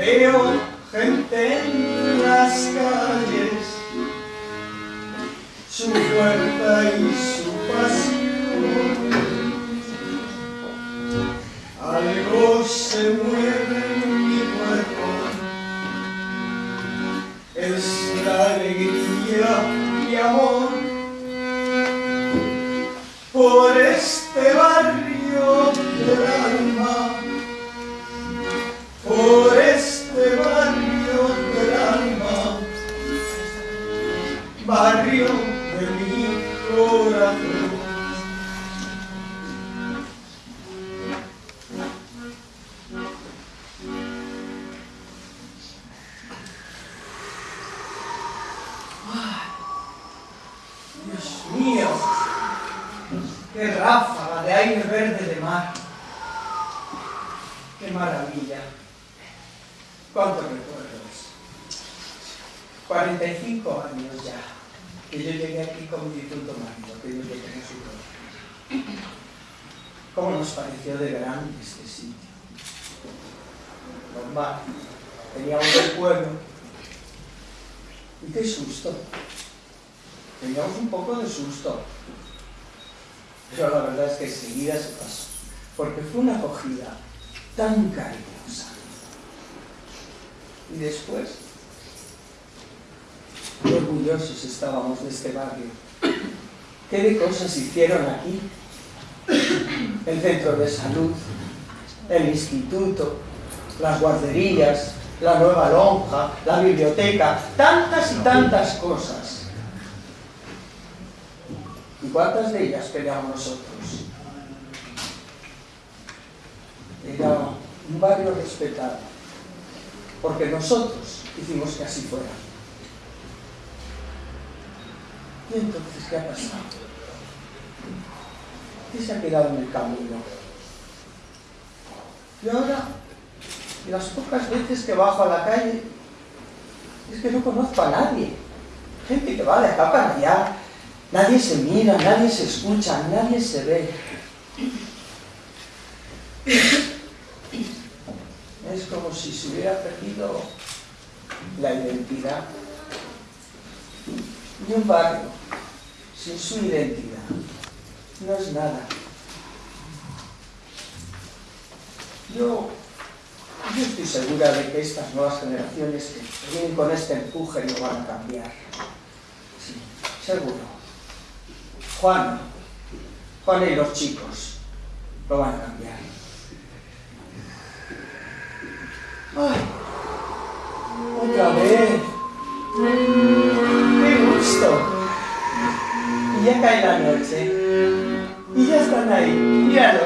veo gente en las calles, su fuerza y su pasión. ¿Cómo nos pareció de grande este sitio? Normal. Teníamos el pueblo. Y qué susto. Teníamos un poco de susto. Pero la verdad es que enseguida se pasó. Porque fue una acogida tan cariñosa. Y después, qué orgullosos estábamos de este barrio. ¿Qué de cosas hicieron aquí? El centro de salud, el instituto, las guarderías, la nueva lonja, la biblioteca, tantas y tantas cosas. ¿Y cuántas de ellas queríamos nosotros? Era un barrio respetado, porque nosotros hicimos que así fuera. ¿Y entonces qué ha pasado? ¿Qué se ha quedado en el camino? Y ahora, las pocas veces que bajo a la calle, es que no conozco a nadie. Gente que va de acá para allá, nadie se mira, nadie se escucha, nadie se ve. Es como si se hubiera perdido la identidad. Y un barrio sin su identidad no es nada. Yo, yo estoy segura de que estas nuevas generaciones que vienen con este empuje lo van a cambiar. Sí, seguro. Juan, Juan y los chicos lo van a cambiar. ¡Ay! ¡Otra vez! ¡Qué gusto! Y ya cae la noche. Y ya están ahí, míralos.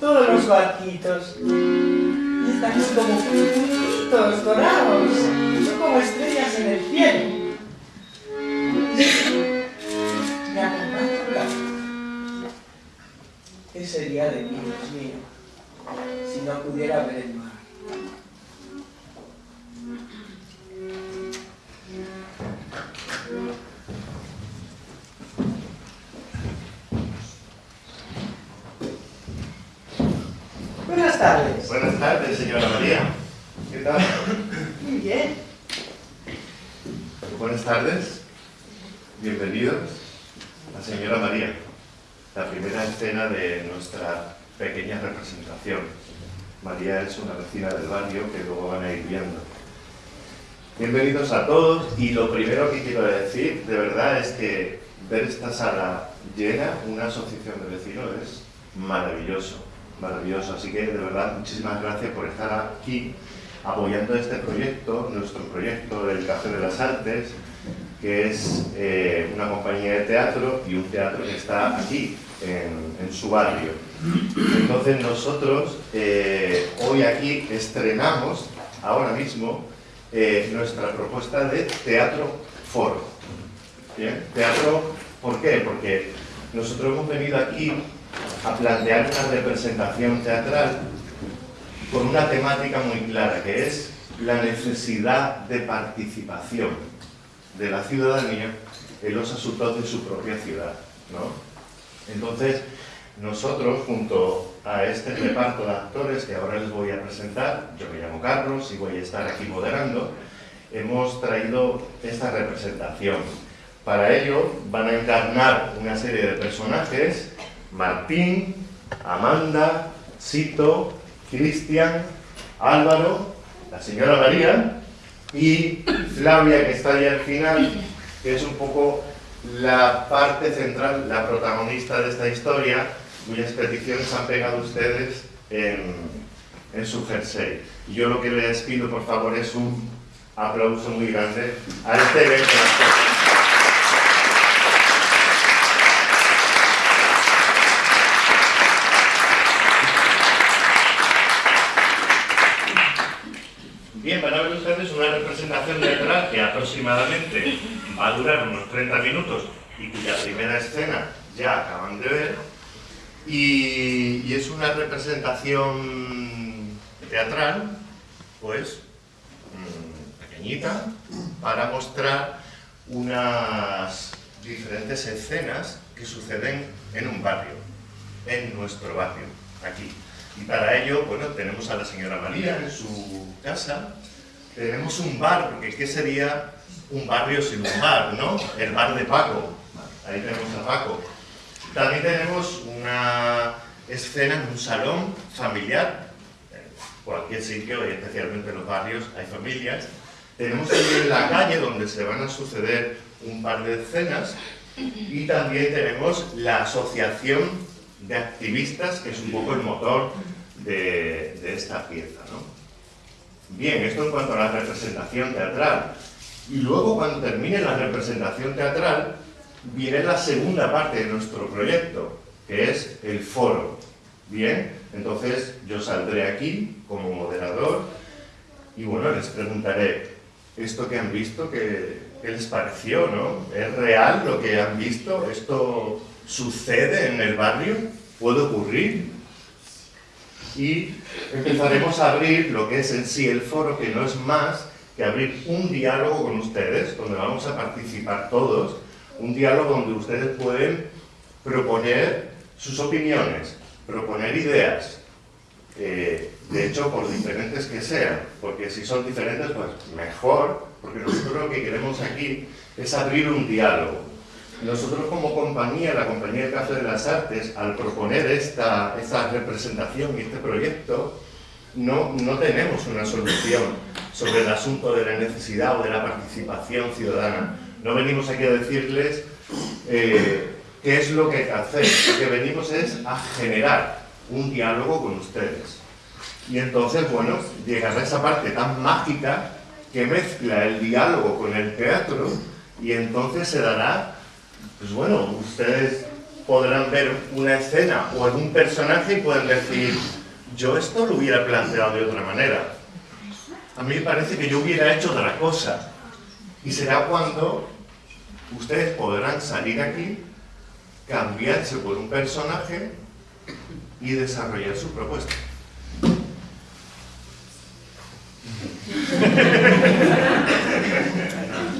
Todos los barquitos. Y están como puntitos dorados. Son como estrellas en el cielo. Me acompañan. ¿Qué sería de mí, Dios mío, si no pudiera ver el mar? Tardes. Bienvenidos. La señora María. La primera escena de nuestra pequeña representación. María es una vecina del barrio que luego van a ir viendo. Bienvenidos a todos y lo primero que quiero decir de verdad es que ver esta sala llena, una asociación de vecinos, es maravilloso, maravilloso. Así que de verdad muchísimas gracias por estar aquí apoyando este proyecto, nuestro proyecto del Café de las Artes, que es eh, una compañía de teatro y un teatro que está aquí, en, su barrio. Entonces nosotros eh, hoy aquí estrenamos, ahora mismo, eh, nuestra propuesta de teatro foro. Teatro, ¿por qué? Porque nosotros hemos venido aquí a plantear una representación teatral con una temática muy clara, que es la necesidad de participación de la ciudadanía en los asuntos de su propia ciudad. ¿no? Entonces, nosotros, junto a este reparto de actores que ahora les voy a presentar, yo me llamo Carlos y voy a estar aquí moderando, hemos traído esta representación. Para ello van a encarnar una serie de personajes, Martín, Amanda, Sito, Cristian, Álvaro, la señora María y Flavia, que está ahí al final, que es un poco la parte central, la protagonista de esta historia, cuyas peticiones han pegado ustedes en, en su jersey. Yo lo que les pido, por favor, es un aplauso muy grande a este evento. Bien, van a ver ustedes una representación teatral que aproximadamente va a durar unos 30 minutos y cuya primera escena ya acaban de ver. Y, es una representación teatral, pues, mm, pequeñita, para mostrar unas diferentes escenas que suceden en un barrio, en nuestro barrio, aquí. Y para ello, bueno, tenemos a la señora María en su casa, tenemos un bar, porque ¿qué sería un barrio sin un bar, no? El bar de Paco, ahí tenemos a Paco. También tenemos una escena en un salón familiar, en cualquier sitio, y especialmente en los barrios, hay familias. Tenemos también la calle, donde se van a suceder un par de escenas, y también tenemos la asociación de activistas, que es un poco el motor de, de esta pieza. ¿no? Bien, esto en cuanto a la representación teatral. Y luego, cuando termine la representación teatral, viene la segunda parte de nuestro proyecto, que es el foro. Bien, entonces yo saldré aquí como moderador y bueno, les preguntaré, ¿esto que han visto, qué, qué les pareció? ¿no? ¿Es real lo que han visto? ¿Esto sucede en el barrio? ¿Puede ocurrir? Y empezaremos a abrir lo que es en sí el foro, que no es más que abrir un diálogo con ustedes, donde vamos a participar todos, un diálogo donde ustedes pueden proponer sus opiniones, proponer ideas, eh, de hecho, por diferentes que sean, porque si son diferentes, pues mejor, porque nosotros lo que queremos aquí es abrir un diálogo. Nosotros como compañía, la Compañía de Café de las Artes, al proponer esta, esta representación y este proyecto, no, no tenemos una solución sobre el asunto de la necesidad o de la participación ciudadana. No venimos aquí a decirles eh, qué es lo que hay que hacer, lo que venimos es a generar un diálogo con ustedes. Y entonces, bueno, llegará esa parte tan mágica que mezcla el diálogo con el teatro y entonces se dará, pues bueno, ustedes podrán ver una escena o algún personaje y pueden decir, yo esto lo hubiera planteado de otra manera. A mí me parece que yo hubiera hecho otra cosa. Y será cuando ustedes podrán salir aquí, cambiarse por un personaje y desarrollar su propuesta.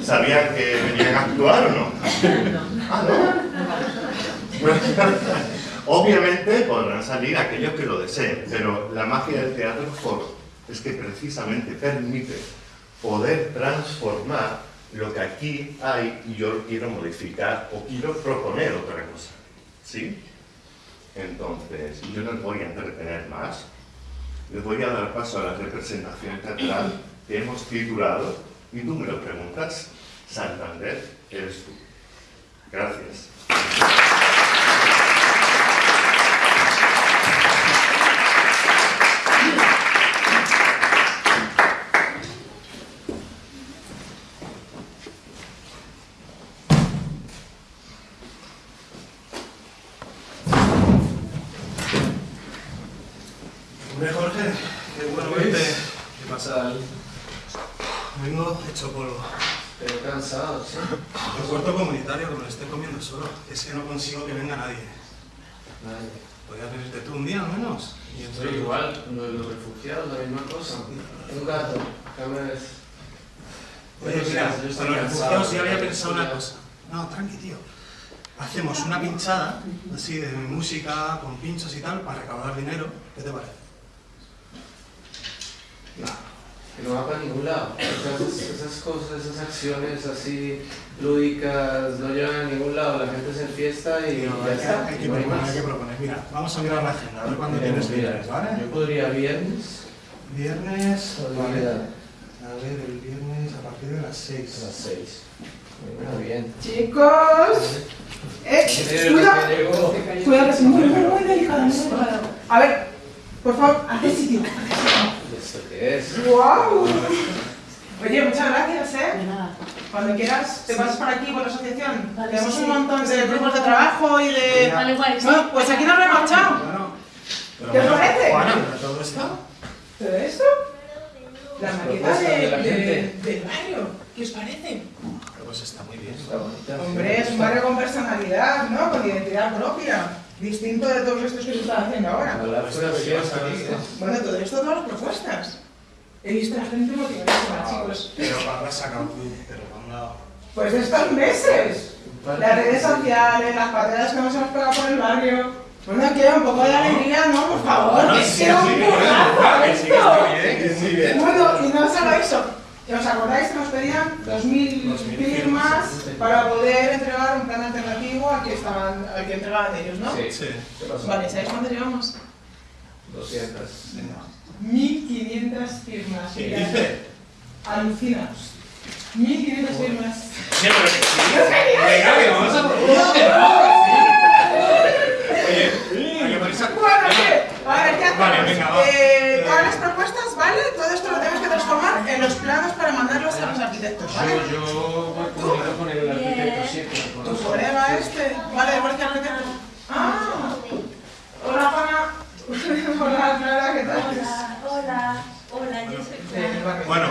¿Sabían que venían a actuar o no? Ah, ¿no? Obviamente podrán salir aquellos que lo deseen, pero la magia del teatro es que precisamente permite poder transformar lo que aquí hay y yo quiero modificar o quiero proponer otra cosa. ¿Sí? Entonces, yo no voy a entretener más. Les voy a dar paso a la representación teatral que hemos titulado, y tú me preguntas, Santander eres tú. Gracias. Hombre, Jorge, qué bueno verte. Vengo hecho polvo. Pero cansado, ¿sí? El cuarto comunitario que me lo estoy comiendo solo. Es que no consigo que venga nadie. Nadie. ¿Podrías venirte tú un día al menos? Y Pero igual, lo de los refugiados, la misma cosa. Un gato, cámbiales. Oye, mira, con los refugiados ya había pensado una cosa. No, tranqui, tío. hacemos una pinchada, así de música, con pinchos y tal, para recaudar dinero. ¿Qué te parece? Que no va para ningún lado. Esas, esas cosas, esas acciones así lúdicas no llevan a ningún lado. La gente se enfiesta y No, ya está. hay que no hay proponer, hay que proponer. Mira, vamos a mirar la agenda, a ver cuándo Miremos, tienes mira, libres, ¿vale? Yo podría viernes. Viernes, ¿cuál vale. A ver, el viernes a partir de las A 6. las 6. Muy bien. Chicos, eh, cuidado, cuidado que es muy, muy, muy delicado, muy delicado. A ver, por favor, haz sitio. ¿Esto qué es? ¡Wow! Oye, muchas gracias, ¿eh? De nada. Cuando quieras, te pasas por aquí, por la asociación. Vale, Tenemos sí, un sí. montón de grupos de trabajo y de... Vale, guay. sí. Bueno, pues aquí nos lo hemos echado. Bueno, pero ¿Qué os bueno, parece? ¿pero todo esto? ¿Todo esto? La Las maqueta propuestas de, de la de- gente. del barrio. ¿Qué os parece? Pues está muy bien. Está Hombre, es un barrio con personalidad, ¿no? Con identidad propia. Distinto de todos estos que se están haciendo ahora. Bueno, todo esto, todas las propuestas. He visto a la gente motivadísima, chicos. Pero ¿cuándo has sacado tú? Pero ¿cuándo? Pues estos meses. Las redes sociales, las patadas que nos hemos pegado por el barrio. Bueno, quiero un poco de alegría, ¿no? Por favor, Bueno, que un esto. Bueno, y no solo eso. ¿Que ¿Os acordáis que nos pedían 2.000 2.000 firmas para poder entregar un plan alternativo al que, estaban, al que entregaban ellos, no? Sí. Sí. ¿Qué pasó? Vale, ¿sabéis cuánto llevamos? 200. 1.500 firmas. ¿Qué dice? Alucina. 1.500 firmas. Sí, pero que sí. Venga, que vamos a por Oye, hay que Bueno, ¿qué? A ver, ¿qué hacemos? Vale, venga, va. Eh, todas las propuestas, ¿vale? Todo esto lo que transformar en los planos para mandarlos a los arquitectos, ¿vale? Yo, yo voy conmigo con el arquitecto, sí, pero Tu colega este. Vale, igual que arquitecto. Ah. Hola, Juana. Hola, Clara, ¿qué tal? Hola, hola, hola, yo soy. Bueno,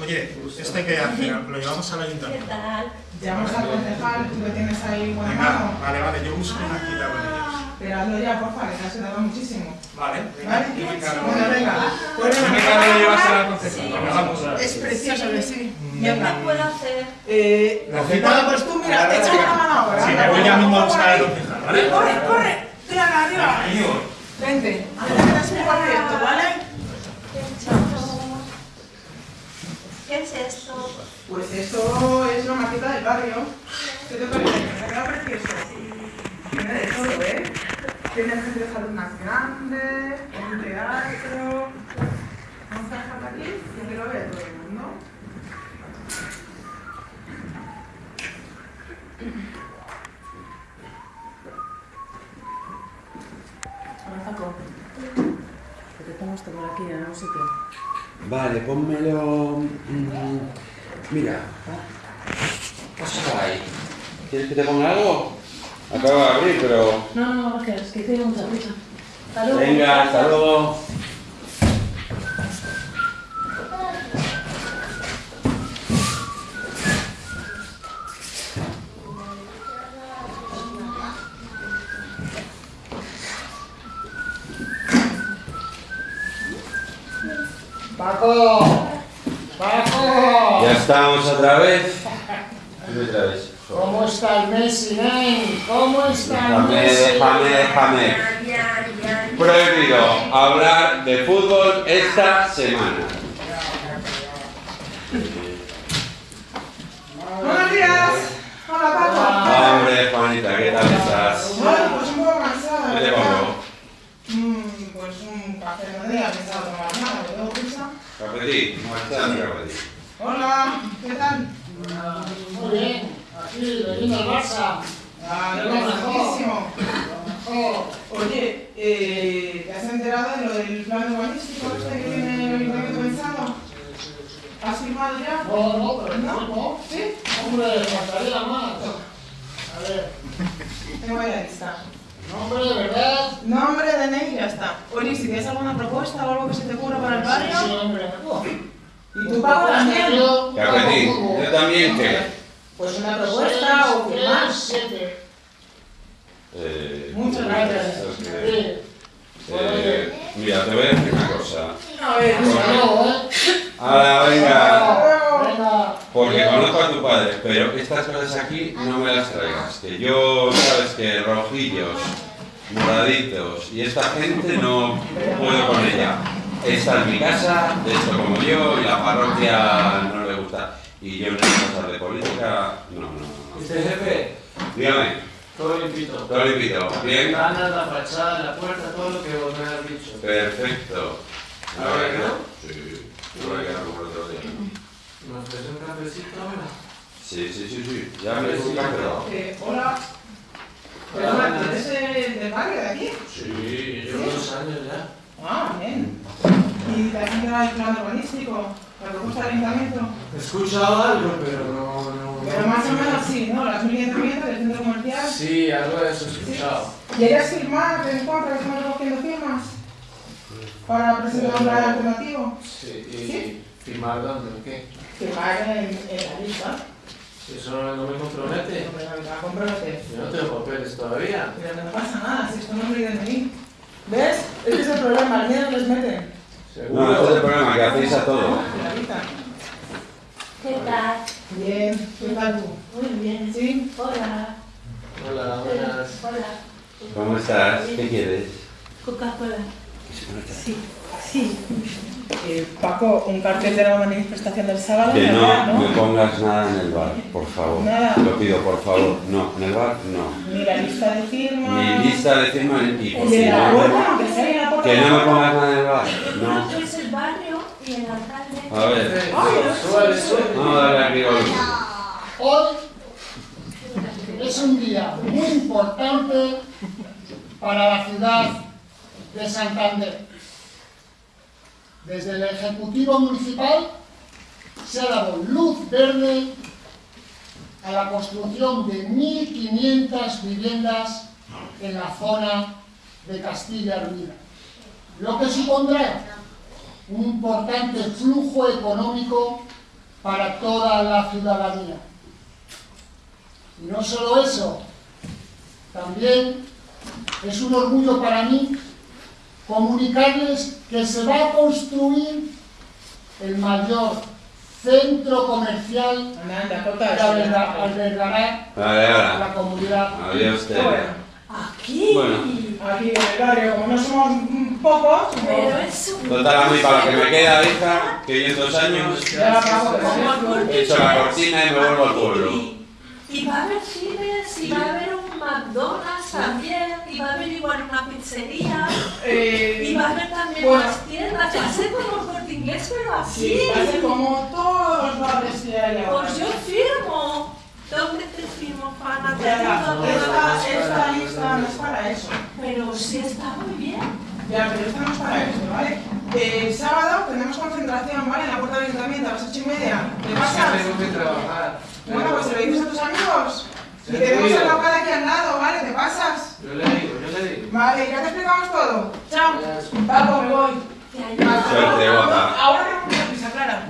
oye, esto hay que hacer, lo llevamos al ¿Qué ayuntamiento. tal? Llamamos al concejal, tú que tienes ahí buena Venga, mano. vale, vale, yo busco una cita con ellos. Pero hazlo ya, porfa, que te has ayudado muchísimo. Vale, venga, ¿Vale? yo me encargo. Bueno, venga. Pues Yo me venga, encargo de al concejal. Venga. Es precioso, que sí. ¿Qué Venga. me puedo hacer? Eh, La bueno, pues tú mira, échame venga. una mano ahora. Sí, me voy por ya mismo a buscar al concejal, ¿vale? Corre, corre. Tírala arriba. Vente. Haz un proyecto, ¿vale? Qué chulo. ¿Qué es esto? Pues esto es la maqueta del barrio. ¿Qué te parece? ¿Te ha quedado precioso? Tiene de todo, ¿eh? Tiene el centro de salud más grande, un teatro... Vamos a dejarlo aquí, que te lo vea todo el mundo. Hola, Paco. Que te pongo esto por aquí en algún sitio. Vale, pónmelo. mm, mira. Pásalo ahí. ¿Quieres que te ponga algo? Acabo de abrir, pero. No, no, gracias, es que tengo mucha prisa. Hasta luego. Venga, hasta luego. Paco, Paco, Ya estamos otra vez. Dime otra vez. ¿cómo está el Messi, nen? ¿Cómo está el Déjame, Messi? déjame, déjame. Ya. Prohibido hablar de fútbol esta semana. ¡Buenos días! Hola, Paco. Hombre, Juanita, ¿qué tal estás? Bueno, pues un poco cansada, ¿Qué te pongo? Mm, pues un café de día, que estaba tomando nada, ¿me tengo prisa? Cafetí, no está el cafetí. Hola, ¿qué tal? Muy bien, aquí, veniendo al Barça. Ah, Lo mejor. Oh, Oye, eh, ¿te has enterado de lo del plan urbanístico este que tiene el ayuntamiento pensado? ¿Has firmado ya? no, no, pero ¿No? no. ¿Sí? Hombre, faltaría más. A ver, Tengo ahí la lista. nombre de verdad. Nombre, DNI y ya está. Oye, si tienes alguna propuesta o algo que se te ocurra para el Sí, barrio. hombre. ¿Y tú, Paco, también? Yo también qué. Pues una propuesta o firmar. Eh, Muchas gracias. esto es que- Sí. Eh, mira, te voy a decir una cosa. A ver, ¿eh? Ahora, venga. Porque conozco a tu cuadre, pero estas cosas aquí no me las traigas. Que yo, sabes que rojillos, moraditos y esta gente no puedo con ella. Esta es mi casa, de hecho como yo, y la parroquia no le gusta. Y yo en las cosas de política, no, no, no. ¿Viste, jefe? Dígame, Todo limpito. todo limpito. Bien, Ventanas, la fachada, la puerta, todo lo que vos me has dicho. perfecto. A ver, ¿no? Sí, no voy a quedar como el otro día. ¿Nos traes un cafecito ahora? Sí, sí, sí, sí. Ya me he pero... Eh, hola. ¿tú eres el del barrio de aquí? Sí, yo llevo dos años ya. Ah, bien. ¿Y te has enterado del plan urbanístico? ¿La propuesta del ayuntamiento? He escuchado algo, pero no... no Pero más o menos sí, ¿no? Las 1.500 viviendas del centro comercial. Sí, algo de eso he escuchado. ¿Quieres firmar en contra que estamos recogiendo firmas? Para presentar un plan alternativo. Sí, y firmar dónde, ¿o qué? Firmar en, en la lista. Eso no me compromete. No me va a comprometer. Yo no tengo papeles todavía. Pero no pasa nada, si esto no es de mí. ¿Ves? Este es el problema, al miedo les meten. No, este es el problema, que hacéis a todo. ¿Qué tal? Bien, ¿qué tal tú? Muy bien. ¿Sí? Hola. Hola, buenas. Hola. ¿Cómo estás? ¿Qué quieres? Coca-Cola. Sí. Sí. Eh, Paco, un cartel de la manifestación del sábado. Que ¿verdad, no me pongas nada en el bar, por favor. Nada. Lo pido, por favor. No, en el bar no. Ni la lista de firmas. Mi lista de firmas y por la puerta. Que no me pongas nada en el bar. No. Yo es el barrio y el alcalde. A ver. Suave, suave. Vamos a darle aquí volumen. Hoy es un día muy importante para la ciudad de Santander. Desde el Ejecutivo Municipal se ha dado luz verde a la construcción de 1.500 viviendas en la zona de Castilla Unida, lo que supondrá un importante flujo económico para toda la ciudadanía. Y no solo eso, también es un orgullo para mí comunicarles que se va a construir el mayor centro comercial que albergará la comunidad. Adiós. Bueno, Aquí. Bueno. Aquí en el barrio, como no somos pocos, Pero pues, es un... Total, a mí para lo que me queda, hija, 500 años, ya Paco, que Como se- he hecho la cortina y me vuelvo al pueblo. Y va a haber cines, y va a haber un McDonald's también, y va a haber igual una pizzería, y Eh, va a haber también Bueno. más tiendas, va a ser como el corte inglés, pero así. sí, va a ser como todos los barrios que hay ahora. Pues yo firmo. ¿Dónde te firmo, Fana? Te ayudo esta, lista no es para eso. Pero sí está muy bien. Ya, pero esta no es para eso, ¿vale? El sábado tenemos concentración, ¿vale? En la puerta del ayuntamiento a las ocho y media. ¿Qué Es pasa? que tengo que trabajar. Bueno, pues se lo dices a tus amigos. Y tenemos el local aquí al lado, ¿vale? ¿Te pasas? Yo le digo, yo le digo. Vale, ya te explicamos todo. Chao. Paco, me voy. Te ayudo. Ahora tenemos mucha prisa, Clara.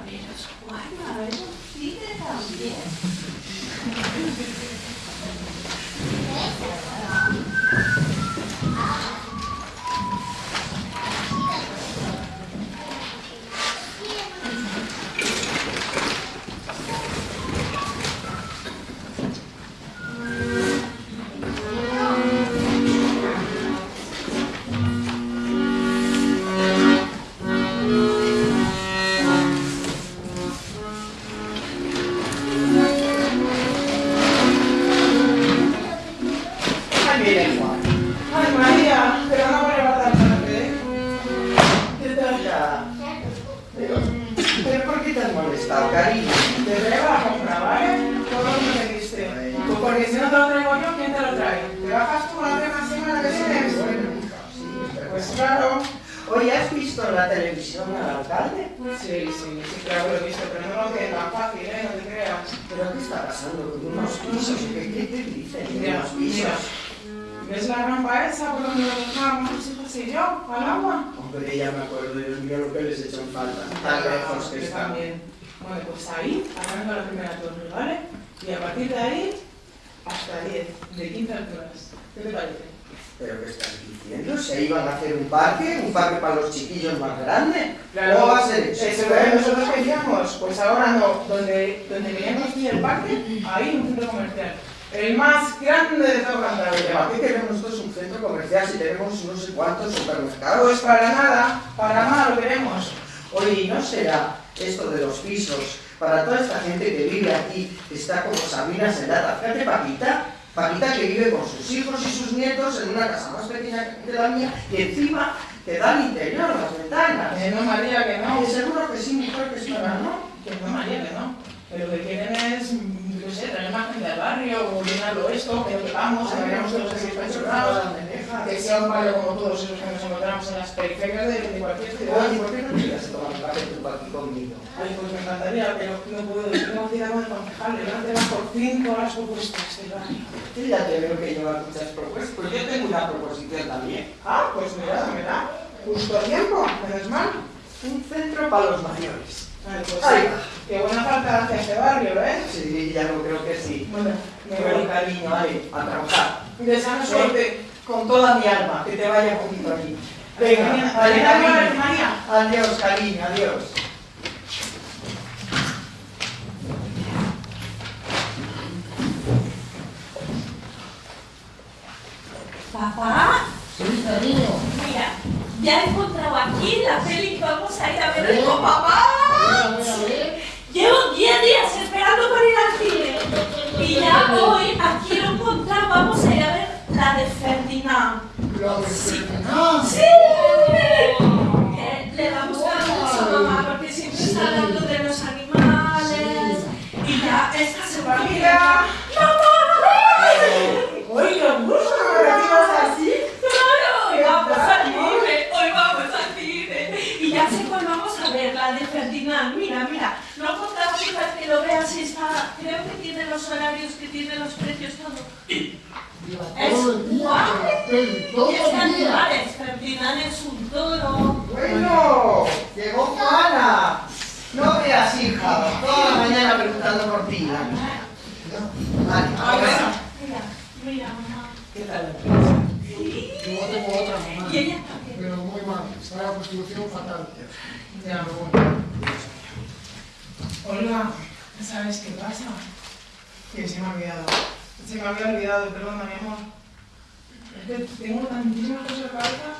El más grande de todo ¿Para Cantabria. qué queremos nosotros un centro comercial si tenemos no sé cuántos supermercados? Para nada, para nada lo queremos. Oye, ¿y no será esto de los pisos para toda esta gente que vive aquí, que está como Sabinas en lata? Fíjate, Paquita, Paquita que vive con sus hijos y sus nietos en una casa más pequeña que la mía y encima te da al interior las ventanas. Que no, María, que no. Y seguro que sí, mujer, que es para no. Que no, María, que no. Que lo que quieren es, yo sé, traer más gente al barrio, o llenarlo esto, que que vamos, que vayamos todos así pensionados, que sea un barrio como todos esos que nos encontramos en las periferias de, de cualquier ciudad. Oye, ¿por qué no a tomar un café tú aquí conmigo? Ay, pues me encantaría, pero no puedo, tengo cita con el concejal, le van a por fin todas las propuestas del barrio. Yo ya te veo que llevas muchas propuestas, pues yo tengo una proposición también. Ah, pues mira, mira, justo a tiempo, menos mal. Un centro para los mayores. Ay, pues sí, qué buena falta hace este barrio, ¿eh? Sí, ya lo creo que sí. Bueno, me Pero voy. cariño, vale, a trabajar. Suerte. Con toda mi alma, que te vaya poquito aquí. Venga, Venga, vale, vale, María, cariño. Adiós, cariño, adiós. Papá, Sí, cariño. mira, ya he encontrado aquí la peli que vamos a ir a ver Sí. con papá. Ferdinand. La de Ferdinand. ¡Sí! Que le va a gustar mucho a mamá porque siempre está hablando de los animales. Y ya esta semana. Mira. ¡Mamá! Uy, qué gusto, ¿me recibas así? ¡Claro! Hoy vamos al cine, hoy vamos al cine. Y ya sé cuál vamos a ver, la de Ferdinand. Mira, mira, no he contado para que lo veas y está. Creo que tiene los horarios, que tiene los precios, todo. Lleva Es todo el día guay. con la peli, todo Y es de el día. animales, Ferdinand es un toro. Bueno, llegó Juana. No veas, hija, toda la mañana preguntando por ti. Vale, Ah, ahora. bueno. Mira, mira, mamá. ¿Qué tal la empresa? Sí. Yo tengo otra mamá. Y ella también. Pero mal. Está la constitución fatal. Ya voy. Olga, ¿sabes qué pasa? Que se me ha olvidado. Se me había olvidado, perdona, mi amor. Es que tengo tantísimas cosas en la cabeza.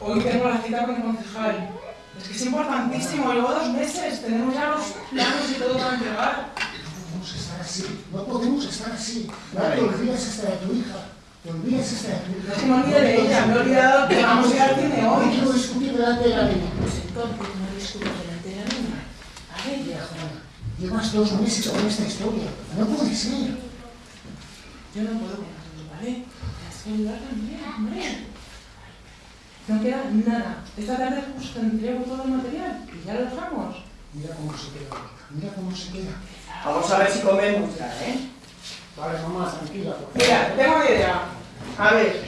Hoy tengo la cita con el concejal. Es que es importantísimo, llevo dos meses, tenemos ya los planos y todo para entregar. No podemos estar así. No podemos estar así. Vale. te olvides esta de tu hija. Te hija. No de ella, me he olvidado que vamos a ir cine No hoy. quiero discutir delante de la niña. Pues entonces no discuto delante de la niña. A ver, Juana, llevas dos meses con esta historia. No puede ser. Yo no puedo eso, ¿vale? Tienes que ayudar también, hombre. No queda nada. Esta tarde justo entrego todo el material y ya lo dejamos. Mira cómo se queda. Mira cómo se queda. Vamos a ver si comemos ya, ¿eh? Vale, mamá, tranquila. Mira, tengo una idea. A ver,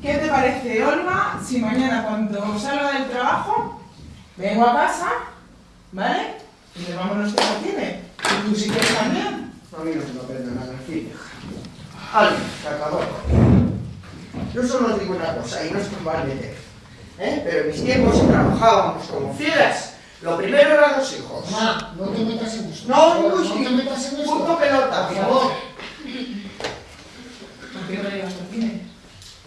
¿qué te parece, Olga, si mañana cuando salga del trabajo vengo a casa, ¿vale? Y nos vamos los al cine. Y tú si quieres también. A mí no se me aprende nada fin. Vale, se acabó. Yo solo os digo una cosa, y no es por mal meter. ¿eh? Pero en mis tiempos trabajábamos como fieras. Lo primero eran los hijos. Mamá, no te metas en esto. No, uy, no te metas en esto. Punto pelota, por favor. ¿Por qué no cine?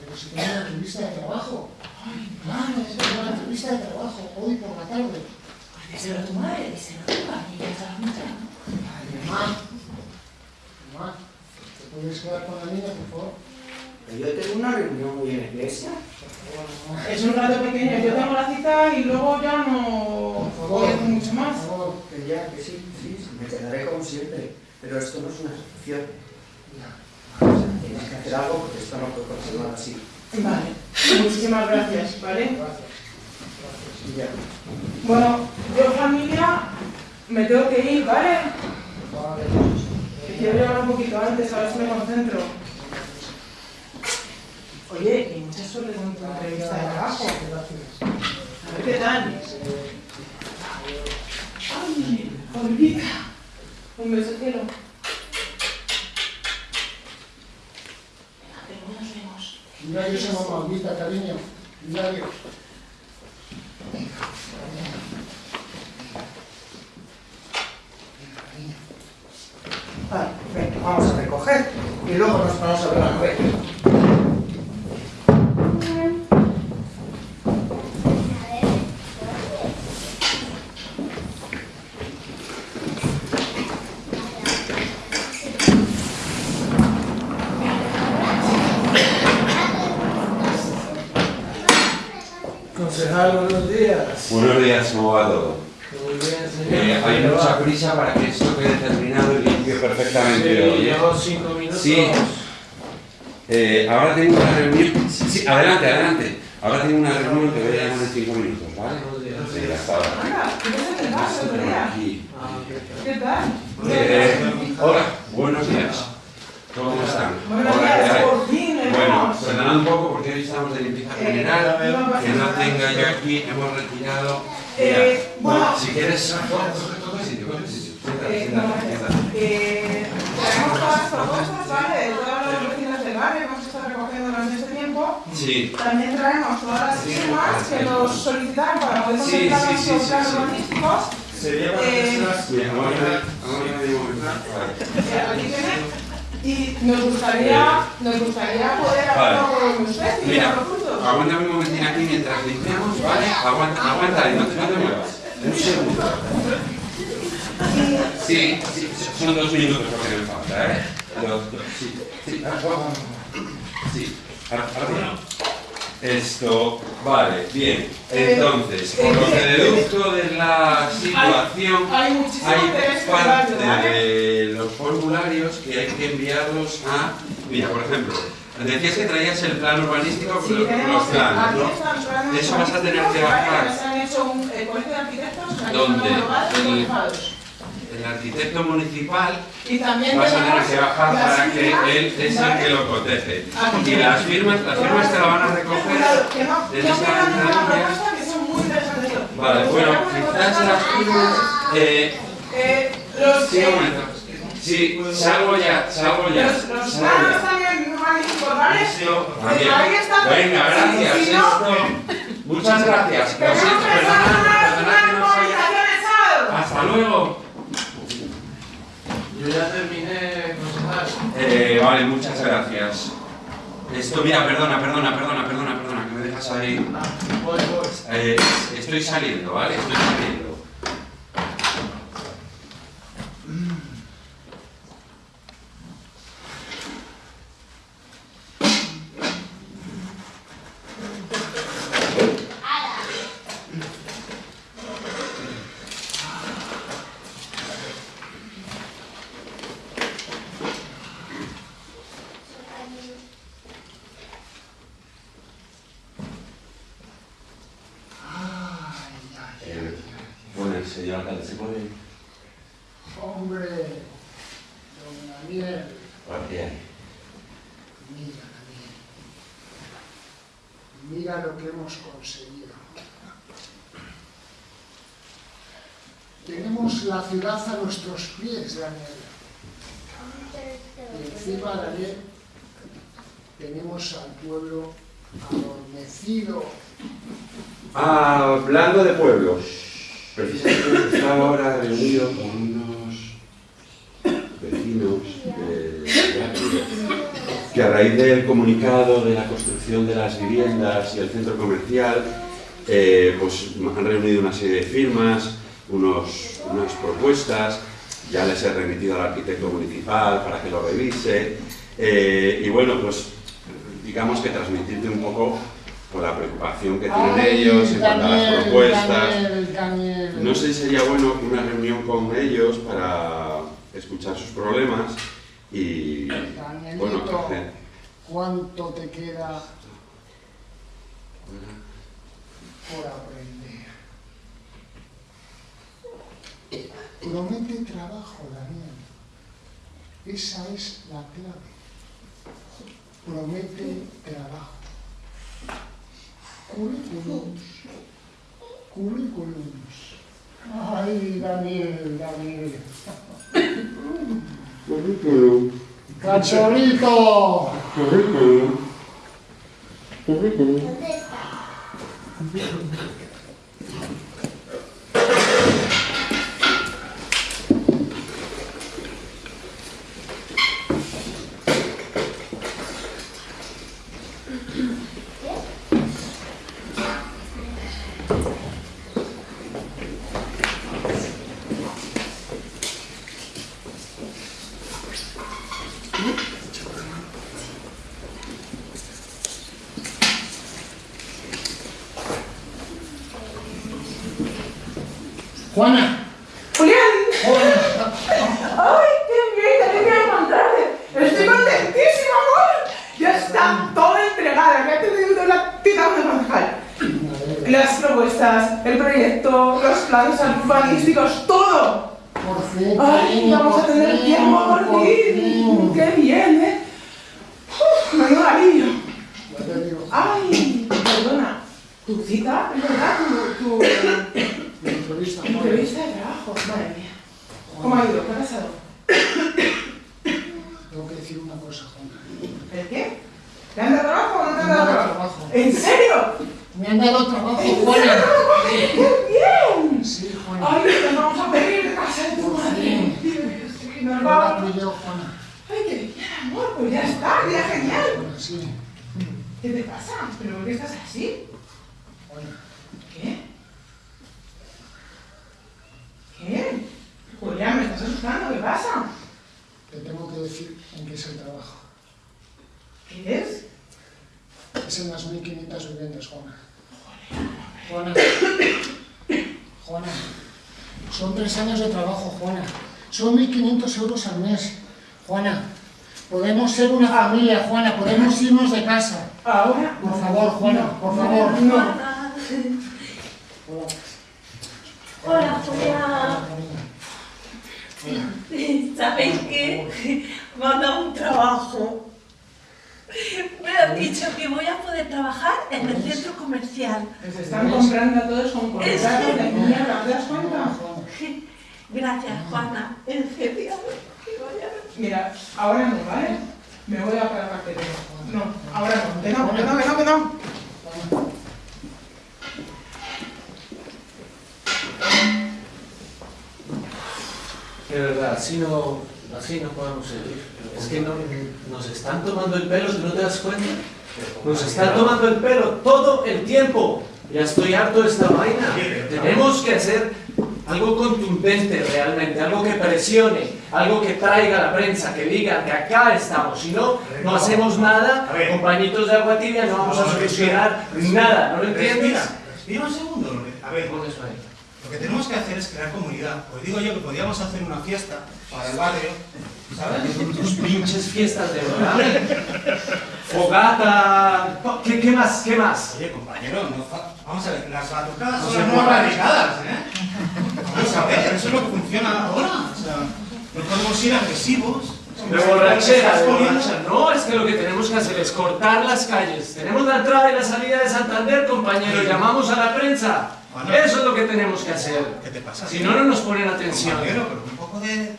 Pero si tengo una entrevista de trabajo. Ay, Claro, tengo una entrevista de trabajo hoy por la tarde. díselo a tu madre, díselo a tu madre, y ya está mucha, ¿no? Ay, mamá. Mamá, ¿te puedes quedar con la niña, por favor? Yo tengo una reunión hoy en la iglesia. Es un rato pequeño, yo tengo la cita y luego ya no Hacer mucho más. Por favor. Que ya, que sí, sí, me quedaré como siempre. Pero esto no es una. Ya. Tienes que hacer algo porque esto no puede continuar así. Vale, muchísimas gracias, ¿vale? Gracias. Ya. Bueno, yo familia me tengo que ir, ¿vale? Vale. Que quiero llegar un poquito antes, a ver si me concentro. Oye, y mucha suerte con tu entrevista de trabajo. A ver qué tal. Ay, Olvida. Un beso cielo. Tengo una sueño Hilario se llama maldita, cariño. Hilario. Vale, venga, vamos a recoger y luego nos vamos a ver la novela. Concejal, buenos días. Buenos días, ¿cómo va todo? Muy bien, señor. Eh, hay mucha prisa para que esto quede terminado y limpio perfectamente hoy, Sí, ¿eh? llevo cinco minutos. Sí. Eh, ahora tengo una reunión. Sí, sí, adelante, adelante. Ahora tengo una reunión que voy a llamar en cinco minutos, ¿vale? Sí, hasta ahora. ¿qué el el tal? Eh, hola, buenos días. ¿Cómo están? Buenos Hola, ¿qué días, hay? por fin, Bueno, perdonad un poco porque hoy estamos de limpieza Eh, general, que no tenga yo aquí, hemos retirado. Mira, bueno. si quieres, coge, coge sitio, coge sitio. Siéntate, siéntate, siéntate. Propuestas, ¿vale? De todos los vecinos del barrio que hemos estado recogiendo durante este tiempo. Sí, También traemos todas las firmas que nos solicitaron para poder Sí, completar sí, sí, nuestros sí, planes sí. urbanísticos. Sería para Eh, personas... aquí tiene. Y nos gustaría, nos gustaría poder hacerlo con usted y aguántame un momentín aquí mientras limpiamos, ¿vale? Aguanta, aguanta ahí, no te, no te muevas. Un segundo. Sí, sí, son dos minutos lo que me falta, ¿eh? Sí, sí, sí, ahora, ahora bien. Esto, vale, bien. Entonces, por lo que deduzco de la situación, Hay parte de los formularios que hay que enviarlos a... Mira, por ejemplo, decías que traías el plan urbanístico Sí, los, planos, ¿no? Eso vas a tener que bajar. Eh, ¿Dónde? Están El- arquitecto municipal Y también vas a tener que bajar para que él es el que lo protege. Aquí Y las firmas, las firmas te las van a recoger desde muy interesantes. Vale, bueno, quizás las firmas... Eh, Eh, sí, un momento. Sí, salgo ya, salgo ya. los, Eh, también. ahí está. Venga, gracias. Esto. Muchas gracias. Lo siento, perdonad, perdonad que no. Hasta luego. Yo ya terminé, concejal. Eh, vale, muchas gracias. Esto, mira, perdona, perdona, perdona, perdona, perdona, que me dejas ahí. Ah. Eh, estoy saliendo, ¿vale? Estoy saliendo. Eh, bueno, el señor alcalde, ¿se puede? Hombre, don Daniel, Bien. mira, Daniel. Lo que hemos conseguido. Tenemos la ciudad a nuestros pies, Daniel. Y encima, Daniel, tenemos al pueblo adormecido. Hablando de pueblos, precisamente estaba ahora reunido con unos vecinos de que a raíz del comunicado de la construcción de las viviendas y el centro comercial, eh, pues han reunido una serie de firmas, unos, unas propuestas, ya les he remitido al arquitecto municipal para que lo revise, eh, y bueno, pues digamos que transmitirte un poco por la preocupación que tienen Ay, ellos en cuanto a las propuestas. Daniel, Daniel. No sé si sería bueno una reunión con ellos para escuchar sus problemas y Danielito, bueno, hacer- ¿cuánto te queda por aprender? Promete trabajo, Daniel. Esa es la clave. Promete trabajo. Currículums. Currículums. Ay, Daniel, Daniel. Currículum, ¡Cachorrito! Currículum. ¿Dónde está? Juana, ¡Julián! ¡Ay, qué bien! ¡Qué alegría encontrarte! ¡Estoy contentísima, amor! Ya está todo entregado. Ya te doy la tita de concejal. Las propuestas, el proyecto, los planes urbanísticos, todo. por fin, ¡Ay, vamos a tener tiempo por por fin! fin. ¡Qué bien, eh! ¡Uf, menudo alivio! ¡Ay! Perdona, tu cita, es verdad, tu, tu Juana. entrevista de trabajo. Madre mía. ¿Cómo ha ido? ¿Qué ha pasado? Tengo que decir una cosa, Juana. ¿El qué? ¿Te han dado trabajo o no te han Me dado han dado trabajo? ¿En serio? Me han dado trabajo, ¿En Juana. serio? ¡Qué bien! Sí, Juana. ¡Ay, te vamos a pedir casa de tu madre! nos vamos. yo, Juana. ¡Ay, qué bien, amor! Pues ya está, ya genial. Sí. ¿Qué te pasa? ¿Pero por qué estás así? Juana, ¿Qué? ¿Qué? Julián, me estás asustando, ¿qué pasa? te tengo que decir en qué es el trabajo. ¿Qué es? Es en las 1500 viviendas, Juana. Juana. Juana. Son tres años de trabajo, Juana. Son 1500 euros al mes. Juana. Podemos ser una familia, Juana. Podemos irnos de casa. Ahora. Por favor, Juana, por favor. No. Hola. Hola. Cariño. ¿Sabéis qué? Me han dado un trabajo. Me han dicho que voy a poder trabajar en el centro comercial. Les están comprando a todos con contratos de mierda, ¿te das cuenta? Gracias, Juana. En serio. Mira, ahora no, ¿vale? Me voy a para parte No, ahora no. Que no, que no, que no, que no. De verdad, así no, así no podemos seguir. Es que no, nos están tomando el pelo, ¿tú no te das cuenta? Nos están tomando el pelo todo el tiempo. Ya estoy harto de esta vaina. Tenemos que hacer algo contundente realmente, algo que presione, algo que traiga a la prensa, que diga que acá estamos. Si no, no hacemos nada, A ver. con pañitos de agua tibia no vamos a solucionar nada. ¿No lo entiendes? Respira, respira un segundo. A ver, Pon eso ahí. Lo que tenemos que hacer es crear comunidad. Pues digo yo que podríamos hacer una fiesta para el barrio, ¿sabes? Tus pinches fiestas de verdad. Fogata. ¿Qué, qué más? ¿Qué más? Oye, compañero, no fa- vamos a ver, las batucadas No son las barricadas, ¿eh? Vamos a ver, eso es lo que funciona ahora. O sea, no podemos ir agresivos. De borrachera, de borrachera. No, es que lo que tenemos que hacer es cortar las calles. Tenemos la entrada y la salida de Santander, compañero. Llamamos a la prensa. Bueno. Eso es lo que tenemos que hacer. ¿Qué te pasa? Si no, no nos ponen atención. Pero un poco de...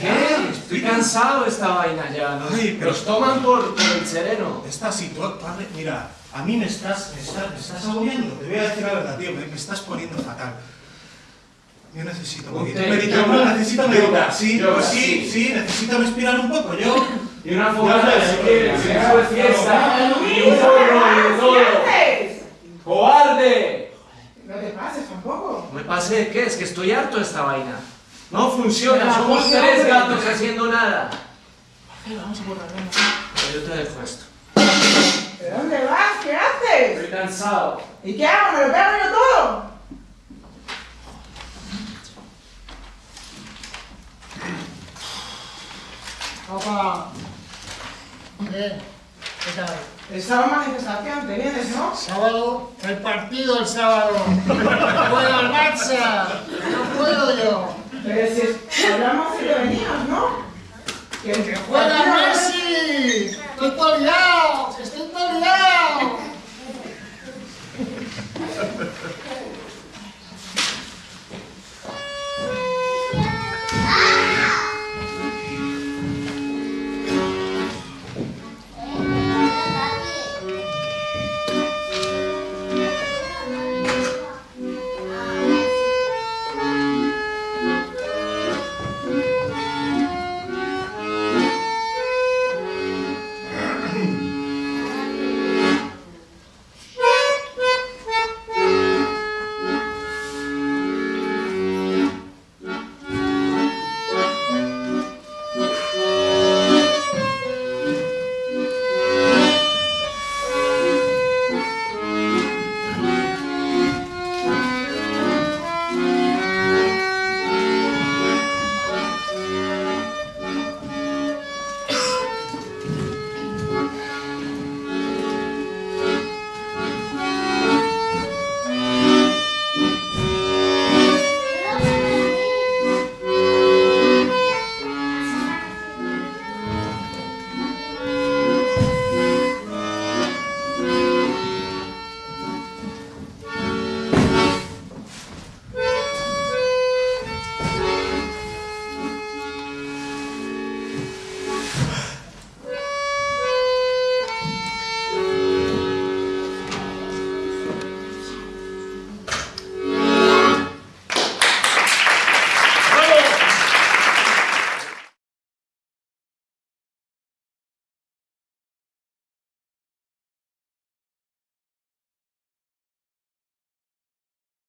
¿Qué? Estoy cansado de esta vaina ya. ¿no? Ay, pero- Los toman por, por el sereno. Esta situación, mira, a mí me estás, me estás, me estás agobiando, te voy a decir la verdad, tío, me, me estás poniendo fatal. Yo necesito Un meditar, yoga, necesito meditar, sí, yoga, pues sí, sí. sí, necesito respirar un poco, yo... Y una fogata si quieres, ya, fiesta. ¡Ay, Y un porro y de todo. ¡Cobarde! No te pases tampoco. ¿Me pase de qué? Es que estoy harto de esta vaina. No funciona, somos tres hombre. gatos haciendo nada. Vamos a borrarlo. Yo te dejo esto. ¿De dónde vas? ¿Qué haces? Estoy cansado. ¿Y qué hago? ¿Me lo pego yo todo? Papá. ¿Qué? ¿Qué tal? El sábado manifestación, te vienes, ¿no? Sábado, el partido el sábado. Juega al Barça. No puedo yo. Pero si hablamos y que venías, ¿no? ¡Que, juega Messi! ¡Estoy todo liado! ¡Estoy todo liado!